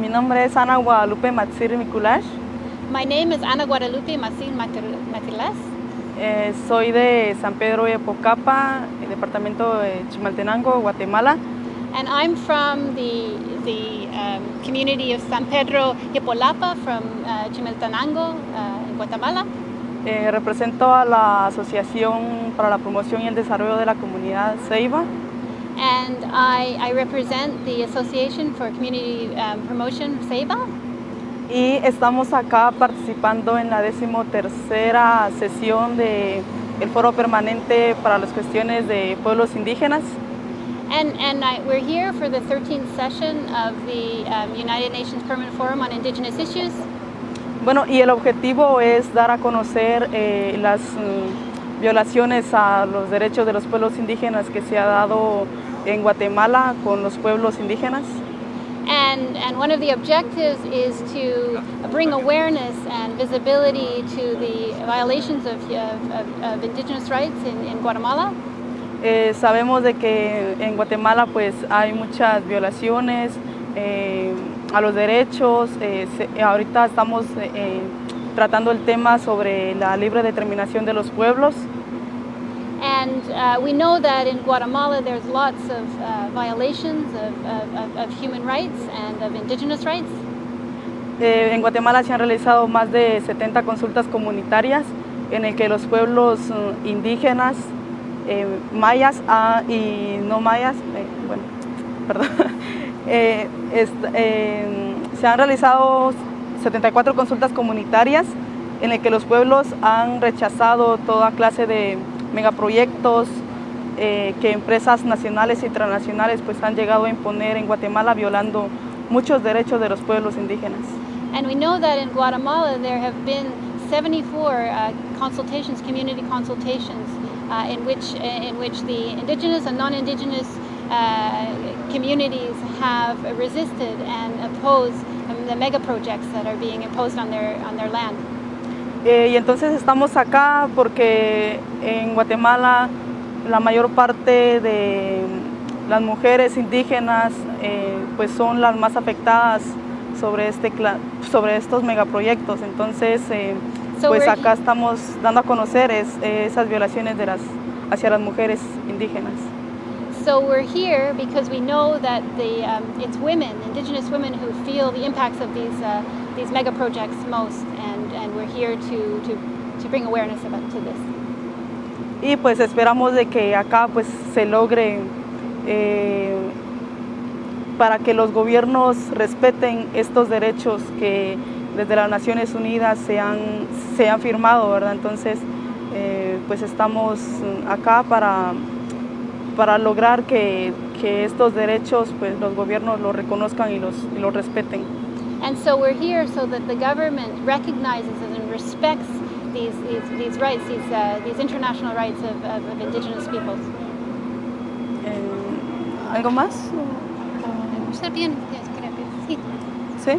Mi nombre es Ana Guadalupe Matsir Mikulash. My name is Ana Guadalupe Masin Matilas. Eh, soy de San Pedro de Pocapa, departamento de Chimaltenango, Guatemala. And I'm from the, the um, community of San Pedro Yepolapa from uh, Chimaltenango uh, in Guatemala. Eh, represento a la Asociación para la Promoción y el Desarrollo de la Comunidad Ceiba. And I, I represent the Association for Community um, Promotion Ceiba. Y estamos acá participando en la decimotercera sesión del el Foro Permanente para las Cuestiones de Pueblos Indígenas. And, and I, we're here for the 13th session of the um, United Nations Permanent Forum on Indigenous Issues. Bueno, y el objetivo es dar a conocer eh, las mm, violaciones a los derechos de los pueblos indígenas que se ha dado en Guatemala con los pueblos indígenas. And, and one of the objectives is to bring awareness and visibility to the violations of, of, of indigenous rights in, in Guatemala. Eh, sabemos de que en Guatemala pues hay muchas violaciones eh, a los derechos. Eh, se, ahorita estamos eh, tratando el tema sobre la libre determinación de los pueblos. And uh, we know that in Guatemala there's lots of uh, violations of, of, of, human rights and of indigenous rights. Eh, en Guatemala se han realizado más de 70 consultas comunitarias en el que los pueblos uh, indígenas eh, mayas ah, y no mayas, eh, bueno, perdón, eh, est, se han realizado 74 consultas comunitarias en el que los pueblos han rechazado toda clase de megaproyectos eh, que empresas nacionales y transnacionales pues han llegado a imponer en Guatemala violando muchos derechos de los pueblos indígenas. And we know that in Guatemala there have been 74 uh, consultations, community consultations uh, in, which, in which the indigenous and non-indigenous uh, communities have resisted and opposed um, the mega projects that are being imposed on their, on their land. Eh, y entonces estamos acá porque en Guatemala la mayor parte de las mujeres indígenas eh, pues son las más afectadas sobre, este, sobre estos megaproyectos. Entonces, eh, pues acá estamos dando a conocer es, esas violaciones de las, hacia las mujeres indígenas. So we're here because we know that the, um, it's women, indigenous women, who feel the impacts of these, uh, these mega projects most, and, and we're here to, to, to bring awareness about, to this. Y pues esperamos de que acá pues se logre eh, para que los gobiernos respeten estos derechos que desde las Naciones Unidas se han, se han firmado, ¿verdad? Entonces, eh, pues estamos acá para, para lograr que, que, estos derechos, pues los gobiernos los reconozcan y los, y los respeten. And so we're here so that the government recognizes and respects these, these, these rights, these, uh, these international rights of, of, of indigenous peoples. Eh, ¿Algo más? Está bien, sí. ¿Sí?